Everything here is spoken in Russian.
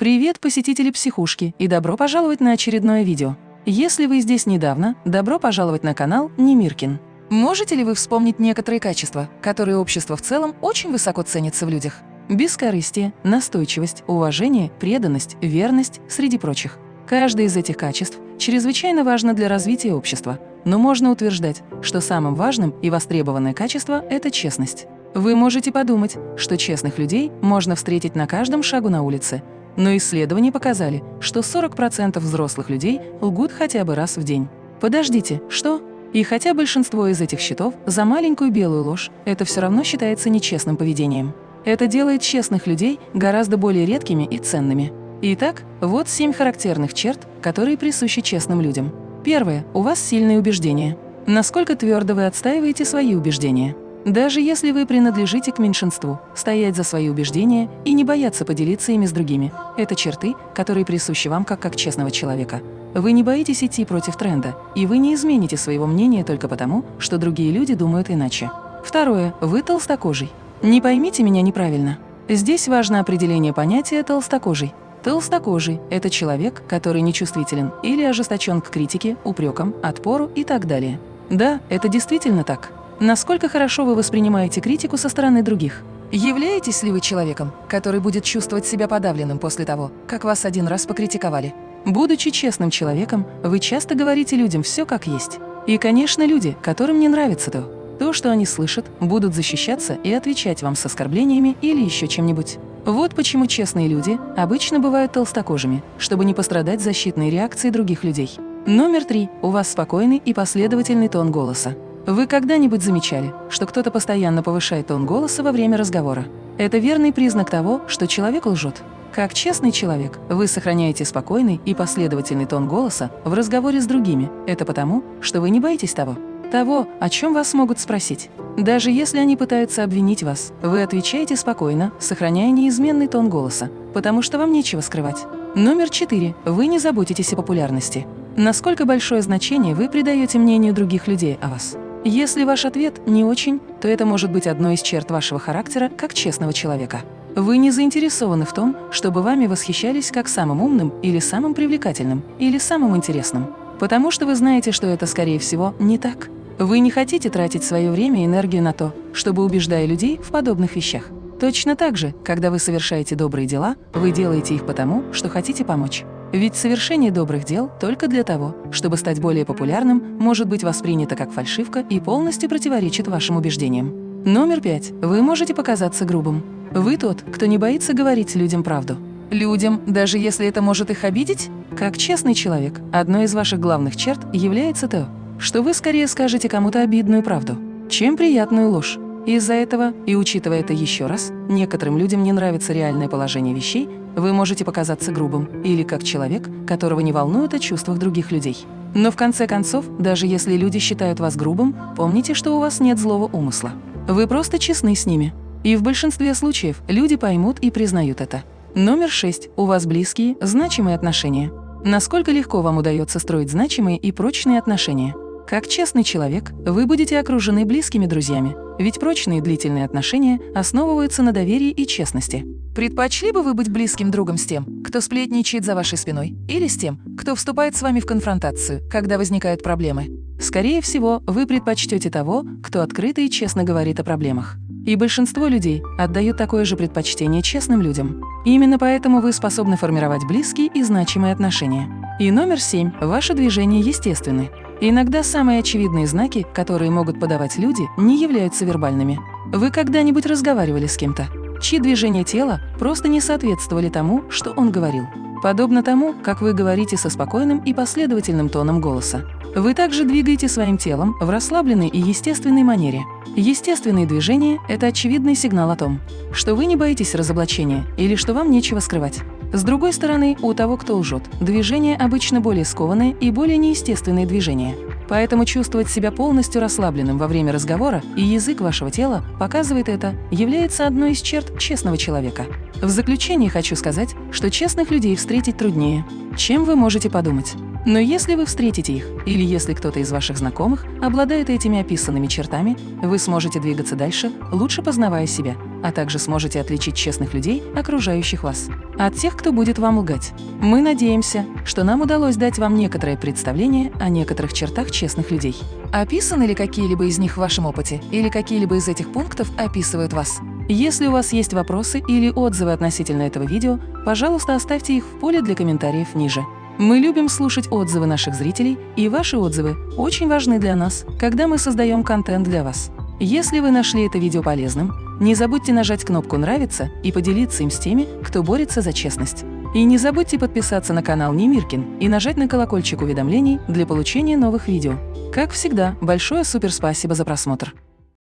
Привет, посетители психушки, и добро пожаловать на очередное видео. Если вы здесь недавно, добро пожаловать на канал Немиркин. Можете ли вы вспомнить некоторые качества, которые общество в целом очень высоко ценится в людях? Бескорыстие, настойчивость, уважение, преданность, верность, среди прочих. Каждое из этих качеств чрезвычайно важно для развития общества, но можно утверждать, что самым важным и востребованное качество – это честность. Вы можете подумать, что честных людей можно встретить на каждом шагу на улице, но исследования показали, что 40% взрослых людей лгут хотя бы раз в день. Подождите, что? И хотя большинство из этих счетов за маленькую белую ложь, это все равно считается нечестным поведением. Это делает честных людей гораздо более редкими и ценными. Итак, вот семь характерных черт, которые присущи честным людям. Первое. У вас сильные убеждения. Насколько твердо вы отстаиваете свои убеждения? Даже если вы принадлежите к меньшинству, стоять за свои убеждения и не бояться поделиться ими с другими – это черты, которые присущи вам как, как честного человека. Вы не боитесь идти против тренда, и вы не измените своего мнения только потому, что другие люди думают иначе. Второе. Вы толстокожий. Не поймите меня неправильно. Здесь важно определение понятия «толстокожий». Толстокожий – это человек, который нечувствителен или ожесточен к критике, упрекам, отпору и так далее. Да, это действительно так. Насколько хорошо вы воспринимаете критику со стороны других? Являетесь ли вы человеком, который будет чувствовать себя подавленным после того, как вас один раз покритиковали? Будучи честным человеком, вы часто говорите людям все как есть. И, конечно, люди, которым не нравится то, то, что они слышат, будут защищаться и отвечать вам с оскорблениями или еще чем-нибудь. Вот почему честные люди обычно бывают толстокожими, чтобы не пострадать защитной реакцией других людей. Номер три. У вас спокойный и последовательный тон голоса. Вы когда-нибудь замечали, что кто-то постоянно повышает тон голоса во время разговора? Это верный признак того, что человек лжет. Как честный человек, вы сохраняете спокойный и последовательный тон голоса в разговоре с другими. Это потому, что вы не боитесь того, того, о чем вас могут спросить. Даже если они пытаются обвинить вас, вы отвечаете спокойно, сохраняя неизменный тон голоса, потому что вам нечего скрывать. Номер четыре. Вы не заботитесь о популярности. Насколько большое значение вы придаете мнению других людей о вас? Если ваш ответ не очень, то это может быть одной из черт вашего характера как честного человека. Вы не заинтересованы в том, чтобы вами восхищались как самым умным или самым привлекательным, или самым интересным, потому что вы знаете, что это, скорее всего, не так. Вы не хотите тратить свое время и энергию на то, чтобы убеждая людей в подобных вещах. Точно так же, когда вы совершаете добрые дела, вы делаете их потому, что хотите помочь. Ведь совершение добрых дел только для того, чтобы стать более популярным, может быть воспринято как фальшивка и полностью противоречит вашим убеждениям. Номер пять. Вы можете показаться грубым. Вы тот, кто не боится говорить людям правду. Людям, даже если это может их обидеть? Как честный человек, одной из ваших главных черт является то, что вы скорее скажете кому-то обидную правду, чем приятную ложь. Из-за этого, и учитывая это еще раз, некоторым людям не нравится реальное положение вещей, вы можете показаться грубым или как человек, которого не волнует о чувствах других людей. Но в конце концов, даже если люди считают вас грубым, помните, что у вас нет злого умысла. Вы просто честны с ними. И в большинстве случаев люди поймут и признают это. Номер шесть. У вас близкие, значимые отношения. Насколько легко вам удается строить значимые и прочные отношения? Как честный человек, вы будете окружены близкими друзьями, ведь прочные длительные отношения основываются на доверии и честности. Предпочли бы вы быть близким другом с тем, кто сплетничает за вашей спиной, или с тем, кто вступает с вами в конфронтацию, когда возникают проблемы? Скорее всего, вы предпочтете того, кто открыто и честно говорит о проблемах. И большинство людей отдают такое же предпочтение честным людям. Именно поэтому вы способны формировать близкие и значимые отношения. И номер семь. Ваше движение естественны. Иногда самые очевидные знаки, которые могут подавать люди, не являются вербальными. Вы когда-нибудь разговаривали с кем-то, чьи движения тела просто не соответствовали тому, что он говорил? Подобно тому, как вы говорите со спокойным и последовательным тоном голоса. Вы также двигаете своим телом в расслабленной и естественной манере. Естественные движения – это очевидный сигнал о том, что вы не боитесь разоблачения или что вам нечего скрывать. С другой стороны, у того, кто лжет, движения обычно более скованные и более неестественные движения. Поэтому чувствовать себя полностью расслабленным во время разговора и язык вашего тела показывает это, является одной из черт честного человека. В заключение хочу сказать, что честных людей встретить труднее, чем вы можете подумать. Но если вы встретите их, или если кто-то из ваших знакомых обладает этими описанными чертами, вы сможете двигаться дальше, лучше познавая себя а также сможете отличить честных людей, окружающих вас, от тех, кто будет вам лгать. Мы надеемся, что нам удалось дать вам некоторое представление о некоторых чертах честных людей. Описаны ли какие-либо из них в вашем опыте, или какие-либо из этих пунктов описывают вас? Если у вас есть вопросы или отзывы относительно этого видео, пожалуйста, оставьте их в поле для комментариев ниже. Мы любим слушать отзывы наших зрителей, и ваши отзывы очень важны для нас, когда мы создаем контент для вас. Если вы нашли это видео полезным, не забудьте нажать кнопку «Нравится» и поделиться им с теми, кто борется за честность. И не забудьте подписаться на канал Немиркин и нажать на колокольчик уведомлений для получения новых видео. Как всегда, большое суперспасибо за просмотр!